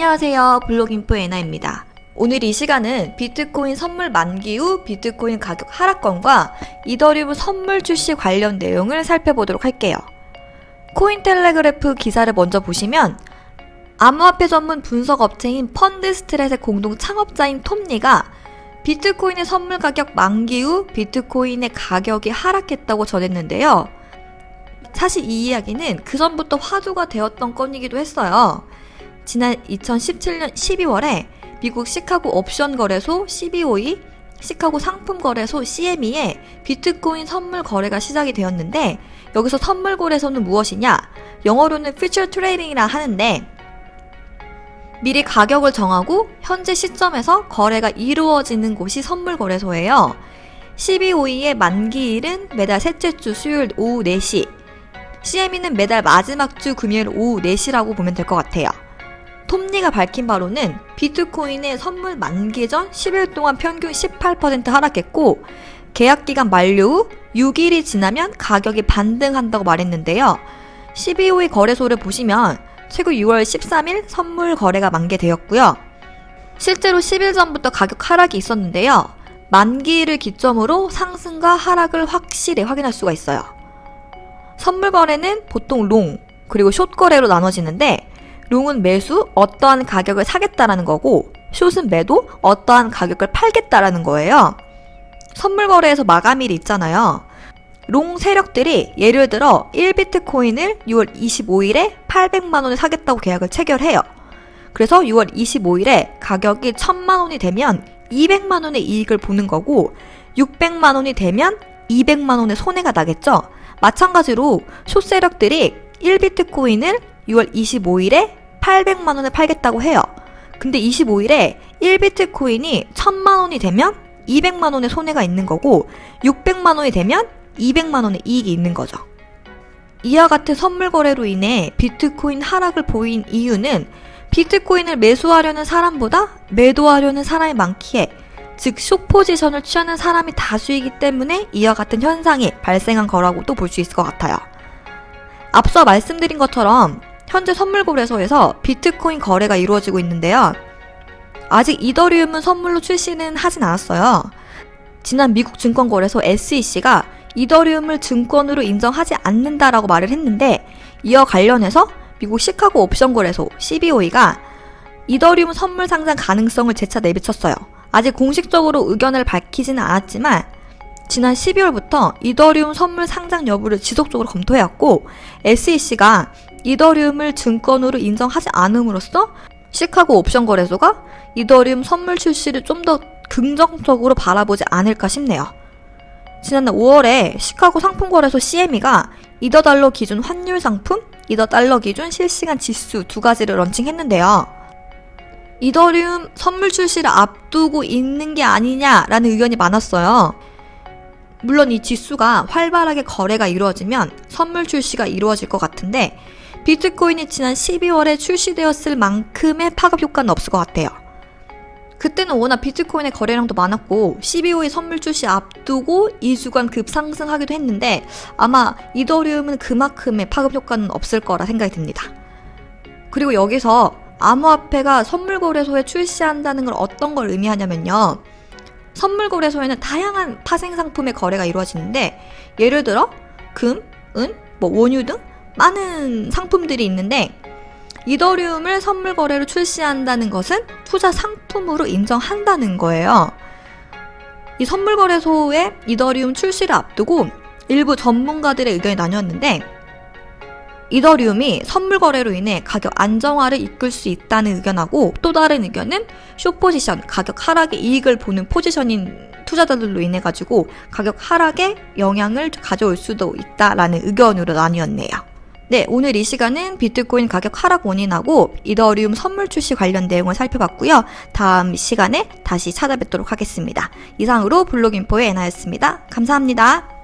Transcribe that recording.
안녕하세요. 블록인포 에나입니다. 오늘 이 시간은 비트코인 선물 만기 후 비트코인 가격 하락건과 이더리움 선물 출시 관련 내용을 살펴보도록 할게요. 코인텔레그래프 기사를 먼저 보시면 암호화폐 전문 분석 업체인 펀드스트랫의 공동 창업자인 톰 리가 비트코인의 선물 가격 만기 후 비트코인의 가격이 하락했다고 전했는데요. 사실 이 이야기는 그 전부터 화두가 되었던 건이기도 했어요. 지난 2017년 12월에 미국 시카고 옵션 거래소 CBOE, 시카고 상품 거래소 CME에 비트코인 선물 거래가 시작이 되었는데 여기서 선물 거래소는 무엇이냐? 영어로는 future trading이라 하는데 미리 가격을 정하고 현재 시점에서 거래가 이루어지는 곳이 선물 거래소예요. 12호의의 만기일은 매달 셋째 주 수요일 오후 4시, CME는 매달 마지막 주 금요일 오후 4시라고 보면 될 것 같아요. 톱니가 밝힌 바로는 비트코인의 선물 만기 전 10일 동안 평균 18% 하락했고 계약 기간 만료 후 6일이 지나면 가격이 반등한다고 말했는데요. 12호의 거래소를 보시면 최고 6월 13일 선물 거래가 만개되었고요. 실제로 10일 전부터 가격 하락이 있었는데요. 만기를 기점으로 상승과 하락을 확실히 확인할 수가 있어요. 선물 거래는 보통 long, 그리고 short 거래로 나눠지는데 long은 매수 어떠한 가격을 사겠다라는 거고 숏은 매도 어떠한 가격을 팔겠다라는 거예요. 선물 거래에서 마감일이 있잖아요. long 세력들이 예를 들어 1비트코인을 6월 25일에 800만 원에 사겠다고 계약을 체결해요. 그래서 6월 25일에 가격이 1000만 원이 되면 200만 원의 이익을 보는 거고 600만 원이 되면 200만 원의 손해가 나겠죠. 마찬가지로 숏 세력들이 1비트코인을 6월 25일에 800만 원에 팔겠다고 해요. 근데 25일에 1비트 코인이 1000만 원이 되면 200만 원의 손해가 있는 거고 600만 원이 되면 200만 원의 이익이 있는 거죠. 이와 같은 선물 거래로 인해 비트코인 하락을 보인 이유는 비트코인을 매수하려는 사람보다 매도하려는 사람이 많기에 즉 숏포지션을 취하는 사람이 다수이기 때문에 이와 같은 현상이 발생한 거라고도 볼 수 있을 것 같아요. 앞서 말씀드린 것처럼 현재 선물거래소에서 비트코인 거래가 이루어지고 있는데요. 아직 이더리움은 선물로 출시는 하진 않았어요. 지난 미국 증권거래소 SEC가 이더리움을 증권으로 인정하지 않는다라고 말을 했는데 이와 관련해서 미국 시카고 옵션 거래소 CBOE가 이더리움 선물 상장 가능성을 재차 내비쳤어요. 아직 공식적으로 의견을 밝히지는 않았지만 지난 12월부터 이더리움 선물 상장 여부를 지속적으로 검토해왔고 SEC가 이더리움을 증권으로 인정하지 않음으로써 시카고 옵션 거래소가 이더리움 선물 출시를 좀 더 긍정적으로 바라보지 않을까 싶네요. 지난해 5월에 시카고 상품거래소 CME가 이더 달러 기준 환율 상품, 이더 달러 기준 실시간 지수 두 가지를 런칭했는데요. 이더리움 선물 출시를 앞두고 있는 게 아니냐라는 의견이 많았어요. 물론 이 지수가 활발하게 거래가 이루어지면 선물 출시가 이루어질 것 같은데 비트코인이 지난 12월에 출시되었을 만큼의 파급 효과는 없을 것 같아요. 그때는 워낙 비트코인의 거래량도 많았고 12호의 선물 출시 앞두고 2주간 급상승하기도 했는데 아마 이더리움은 그만큼의 파급 효과는 없을 거라 생각이 듭니다. 그리고 여기서 암호화폐가 선물 거래소에 출시한다는 걸 어떤 걸 의미하냐면요. 선물 거래소에는 다양한 파생 상품의 거래가 이루어지는데 예를 들어 금, 은, 뭐 원유 등 많은 상품들이 있는데 이더리움을 선물 거래로 출시한다는 것은 투자 상품으로 인정한다는 거예요. 이 선물 거래소의 이더리움 출시를 앞두고 일부 전문가들의 의견이 나뉘었는데 이더리움이 선물 거래로 인해 가격 안정화를 이끌 수 있다는 의견하고 또 다른 의견은 쇼포지션, 가격 하락의 이익을 보는 포지션인 투자자들로 인해 가지고 가격 하락에 영향을 가져올 수도 있다라는 의견으로 나뉘었네요. 네, 오늘 이 시간은 비트코인 가격 하락 원인하고 이더리움 선물 출시 관련 내용을 살펴봤고요. 다음 시간에 다시 찾아뵙도록 하겠습니다. 이상으로 블록인포의 에나였습니다. 감사합니다.